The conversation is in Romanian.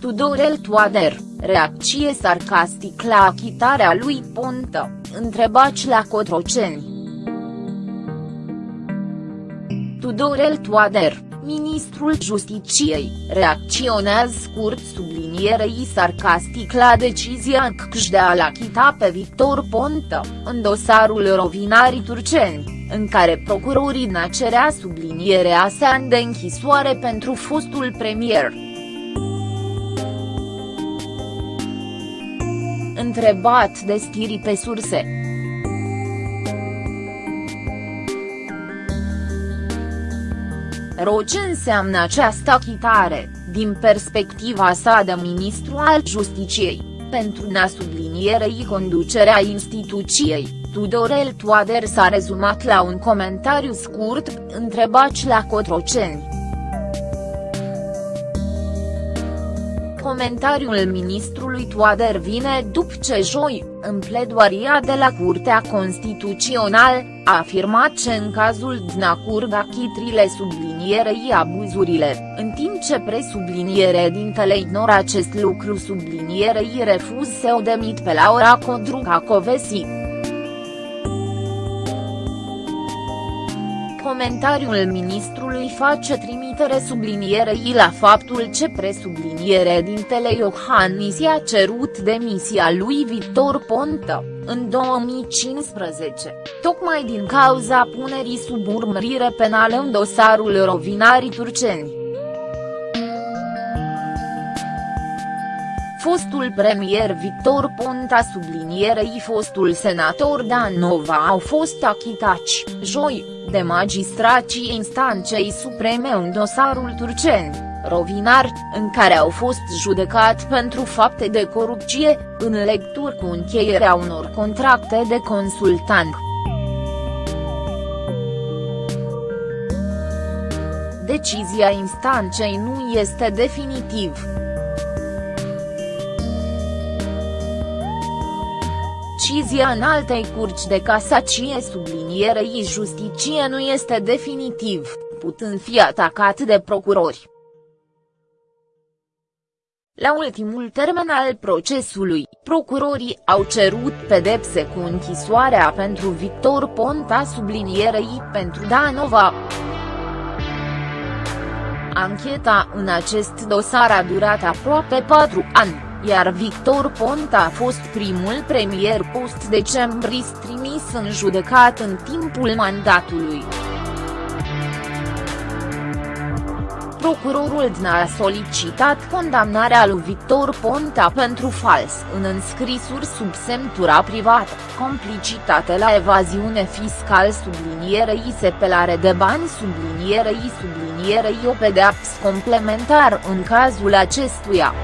Tudorel Toader, reacție sarcastic la achitarea lui Ponta, întrebați la Cotroceni. Tudorel Toader, ministrul Justiciei, reacționează scurt sublinierei sarcastic la decizia CCJ de a-l achita pe Victor Ponta, în dosarul Rovinarii Turceni, în care procurorii cerea sublinierea sa de închisoare pentru fostul premier. Întrebat de stiri pe surse. Ro ce înseamnă această achitare, din perspectiva sa de ministru al Justiciei, pentru a sublinierei conducerea instituției, Tudorel Toader s-a rezumat la un comentariu scurt, întrebați la Cotroceni. Comentariul ministrului Toader vine după ce joi, în pledoaria de la Curtea Constituțională, a afirmat că în cazul Dnacurga chitrile sublinierei abuzurile, în timp ce presubliniere dintele ignora acest lucru sublinierei refuz să o demit pe Laura Codruca Covesi. Comentariul ministrului face trimitere sublinierei la faptul ce presubliniere dintele Iohannis i-a cerut demisia lui Victor Ponta, în 2015, tocmai din cauza punerii sub urmărire penală în dosarul Rovinarii Turceni. Fostul premier Victor Ponta sublinierei fostul senator Dan Nova au fost achitați, joi, de magistrații instanței supreme în dosarul Turceni, Rovinar, în care au fost judecat pentru fapte de corupție, în lectură cu încheierea unor contracte de consultant. Decizia instanței nu este definitiv. Decizia în altei curci de casacie sublinierei justicie nu este definitiv, putând fi atacat de procurori. La ultimul termen al procesului, procurorii au cerut pedepse cu închisoarea pentru Victor Ponta sublinierei pentru Danova. Ancheta în acest dosar a durat aproape patru ani iar Victor Ponta a fost primul premier post-decembrist trimis în judecat în timpul mandatului. Procurorul DNA a solicitat condamnarea lui Victor Ponta pentru fals în înscrisuri sub semnătura privată, complicitate la evaziune fiscal sublinierei sepelare de bani sublinierei sublinierei o pedeapsă complementar în cazul acestuia.